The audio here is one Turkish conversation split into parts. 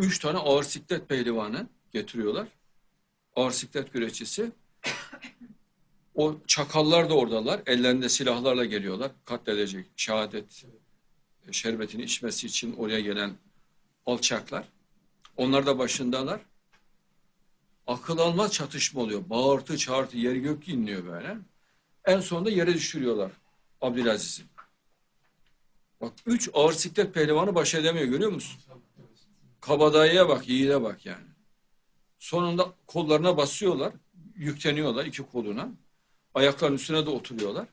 Üç tane ağır siklet pehlivanı getiriyorlar. Ağır siklet güreşçisi. O çakallar da oradalar. Ellerinde silahlarla geliyorlar. Katledecek şehadet şerbetini içmesi için oraya gelen alçaklar. Onlar da başındalar. Akıl almaz çatışma oluyor. Bağırtı çağırtı yer gök inliyor böyle. En sonunda yere düşürüyorlar Abdülaziz'i. Bak üç ağır siklet pehlivanı baş edemiyor görüyor musun? Kabadayıya bak, yiğide bak yani. Sonunda kollarına basıyorlar, yükleniyorlar iki koluna. Ayaklarının üstüne de oturuyorlar.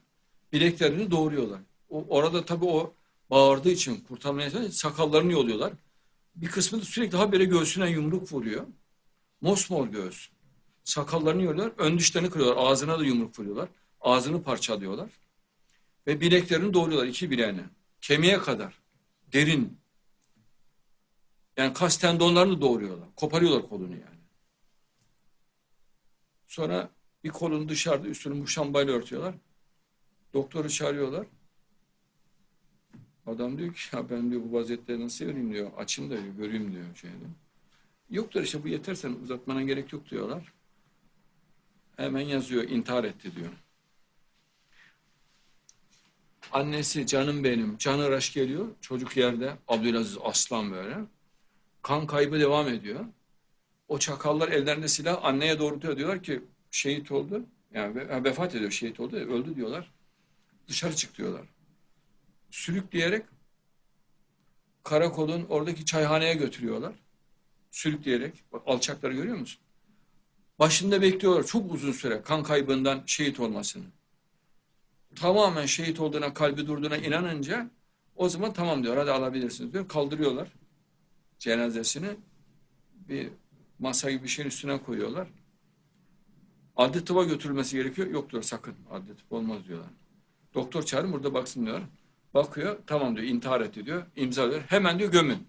Bileklerini doğruyorlar. O, orada tabii o bağırdığı için kurtarmaya çalışıyor, sakallarını yoluyorlar. Bir kısmı da sürekli habire göğsüne yumruk vuruyor. Mosmor göğüs. Sakallarını yoluyorlar, ön dişlerini kırıyorlar, ağzına da yumruk vuruyorlar. Ağzını parçalıyorlar. Ve bileklerini doğruyorlar, iki bileğine. Kemiğe kadar. Derin. Yani kas tendonlarını doğruyorlar. Koparıyorlar kolunu yani. Sonra bir kolunu dışarıda üstünü muşambayla örtüyorlar. Doktoru çağırıyorlar. Adam diyor ki ya ben diyor bu vaziyette nasıl göreyim diyor. Açın da diyor, göreyim diyor. Şeyde. Yoktur işte bu yeter sen uzatmana gerek yok diyorlar. Hemen yazıyor intihar etti diyor. Annesi canım benim, canı raş geliyor. Çocuk yerde, Abdülaziz aslan böyle. Kan kaybı devam ediyor. O çakallar ellerinde silah anneye doğrultuyor. Diyorlar ki şehit oldu. Yani vefat ediyor, şehit oldu, öldü diyorlar. Dışarı çık diyorlar. Sürükleyerek karakolun oradaki çayhaneye götürüyorlar. Sürükleyerek. Bak, alçakları görüyor musun? Başında bekliyorlar çok uzun süre kan kaybından şehit olmasını tamamen şehit olduğuna, kalbi durduğuna inanınca o zaman tamam diyor, hadi alabilirsiniz diyor. Kaldırıyorlar cenazesini. Bir masa gibi bir şeyin üstüne koyuyorlar. Adli tıba götürülmesi gerekiyor. Yok diyor sakın adli tıp olmaz diyorlar. Doktor çağırın burada baksın diyor. Bakıyor tamam diyor intihar etti diyor. İmzalıyor. Hemen diyor gömün.